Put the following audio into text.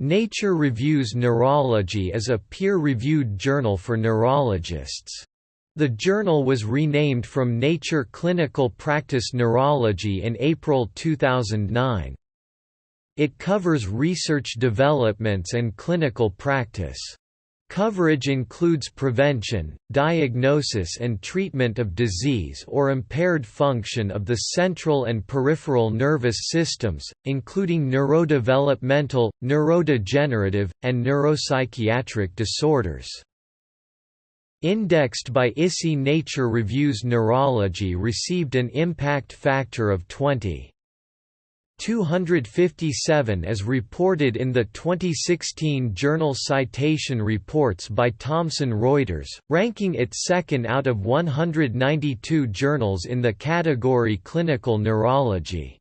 Nature Reviews Neurology is a peer-reviewed journal for neurologists. The journal was renamed from Nature Clinical Practice Neurology in April 2009. It covers research developments and clinical practice. Coverage includes prevention, diagnosis and treatment of disease or impaired function of the central and peripheral nervous systems, including neurodevelopmental, neurodegenerative, and neuropsychiatric disorders. Indexed by ISI Nature Reviews Neurology received an impact factor of 20. 257 as reported in the 2016 Journal Citation Reports by Thomson Reuters, ranking it second out of 192 journals in the category Clinical Neurology.